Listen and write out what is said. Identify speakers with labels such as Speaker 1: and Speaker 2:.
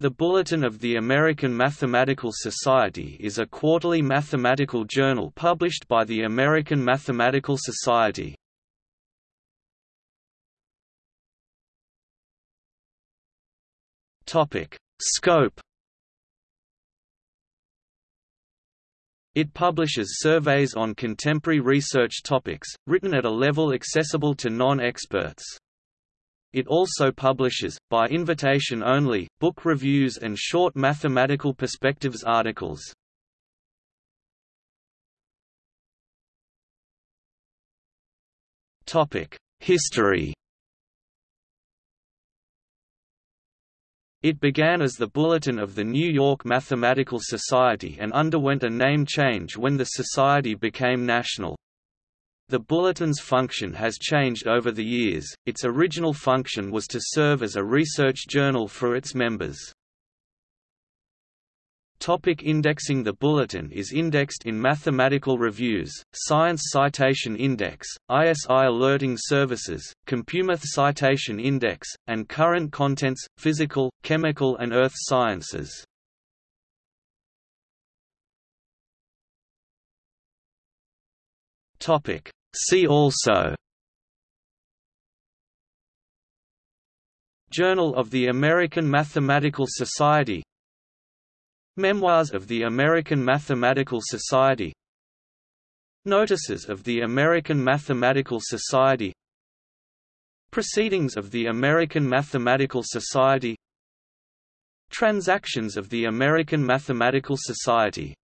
Speaker 1: The Bulletin of the American Mathematical Society is a quarterly mathematical journal published by the American Mathematical Society. Scope It publishes surveys on contemporary research topics, written at a level accessible to non-experts. It also publishes, by invitation only, book reviews and short mathematical perspectives articles. History It began as the Bulletin of the New York Mathematical Society and underwent a name change when the society became national. The Bulletin's function has changed over the years, its original function was to serve as a research journal for its members. Topic indexing The Bulletin is indexed in Mathematical Reviews, Science Citation Index, ISI Alerting Services, Compumath Citation Index, and Current Contents, Physical, Chemical and Earth Sciences. Topic See also. Journal of the American Mathematical Society. Memoirs of the American Mathematical Society. Notices of the American Mathematical Society. Proceedings of the American Mathematical Society. Transactions of the American Mathematical Society